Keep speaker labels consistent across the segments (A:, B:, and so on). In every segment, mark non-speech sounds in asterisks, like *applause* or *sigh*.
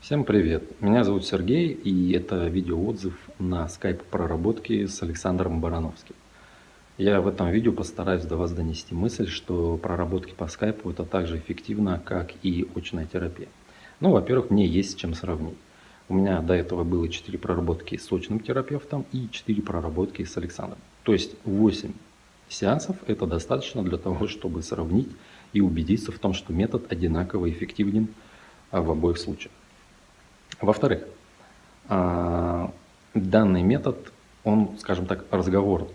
A: Всем привет! Меня зовут Сергей, и это видеоотзыв на скайп проработки с Александром Барановским. Я в этом видео постараюсь до вас донести мысль, что проработки по скайпу это так же эффективно, как и очная терапия. Ну, во-первых, мне есть с чем сравнить. У меня до этого было 4 проработки с очным терапевтом и 4 проработки с Александром. То есть 8 сеансов это достаточно для того, чтобы сравнить и убедиться в том, что метод одинаково эффективен в обоих случаях. Во-вторых, а, данный метод, он, скажем так, разговорный.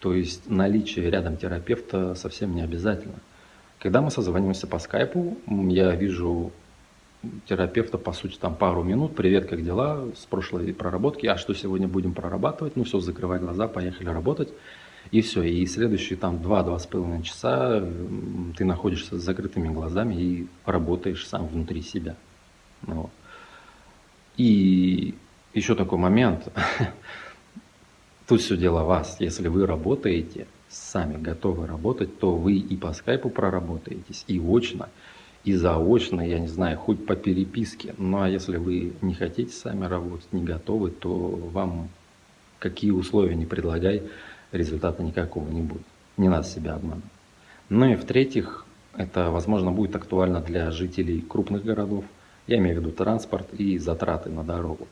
A: То есть наличие рядом терапевта совсем не обязательно. Когда мы созвонимся по скайпу, я вижу терапевта, по сути, там пару минут. Привет, как дела? С прошлой проработки. А что сегодня будем прорабатывать? Ну все, закрывай глаза, поехали работать. И все. И следующие там 2-2,5 часа ты находишься с закрытыми глазами и работаешь сам внутри себя. Ну вот. И еще такой момент. *laughs* Тут все дело вас. Если вы работаете, сами готовы работать, то вы и по скайпу проработаетесь, и очно, и заочно, я не знаю, хоть по переписке. Ну а если вы не хотите сами работать, не готовы, то вам какие условия не предлагай, результата никакого не будет. Не надо себя обманывать. Ну и в-третьих, это, возможно, будет актуально для жителей крупных городов, я имею в виду транспорт и затраты на дорогу.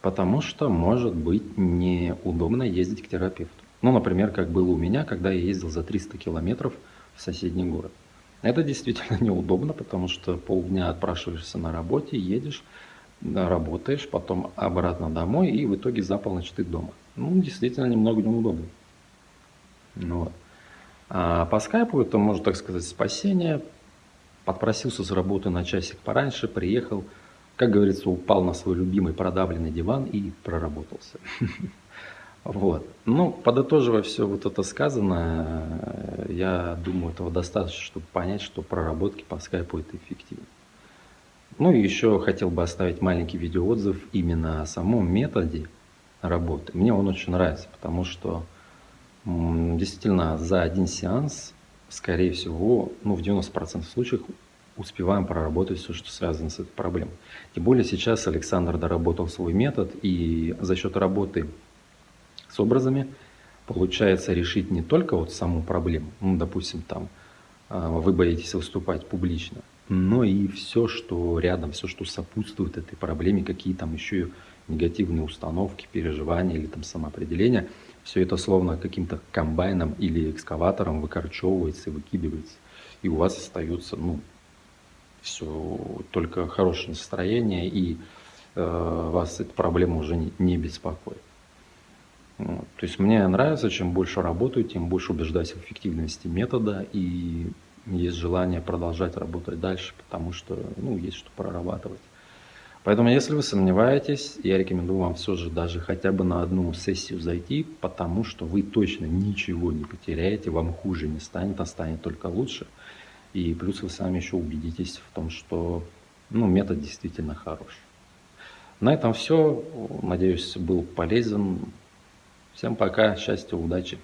A: Потому что может быть неудобно ездить к терапевту. Ну, например, как было у меня, когда я ездил за 300 километров в соседний город. Это действительно *laughs* неудобно, потому что полдня отпрашиваешься на работе, едешь, работаешь, потом обратно домой, и в итоге за полночь ты дома. Ну, действительно, немного неудобно. Ну, вот. А по скайпу это, можно так сказать, спасение, Подпросился с работы на часик пораньше, приехал, как говорится, упал на свой любимый продавленный диван и проработался. *laughs* Вот. Ну, подытоживая все вот это сказанное, я думаю, этого достаточно, чтобы понять, что проработки по скайпу это эффективно. Ну и еще хотел бы оставить маленький видеоотзыв именно о самом методе работы. Мне он очень нравится, потому что действительно за один сеанс скорее всего, ну, в 90% случаев успеваем проработать все, что связано с этой проблемой. Тем более сейчас Александр доработал свой метод, и за счет работы с образами получается решить не только вот саму проблему, ну, допустим, там, а, вы боитесь выступать публично, но и все, что рядом, все, что сопутствует этой проблеме, какие там еще негативные установки, переживания или там самоопределение – все это словно каким-то комбайном или экскаватором выкорчевывается, выкидывается. И у вас остается, ну, все, только хорошее настроение, и э, вас эта проблема уже не, не беспокоит. Вот. То есть мне нравится, чем больше работаю, тем больше убеждаюсь в эффективности метода, и есть желание продолжать работать дальше, потому что, ну, есть что прорабатывать. Поэтому, если вы сомневаетесь, я рекомендую вам все же даже хотя бы на одну сессию зайти, потому что вы точно ничего не потеряете, вам хуже не станет, а станет только лучше. И плюс вы сами еще убедитесь в том, что ну, метод действительно хорош. На этом все. Надеюсь, был полезен. Всем пока, счастья, удачи.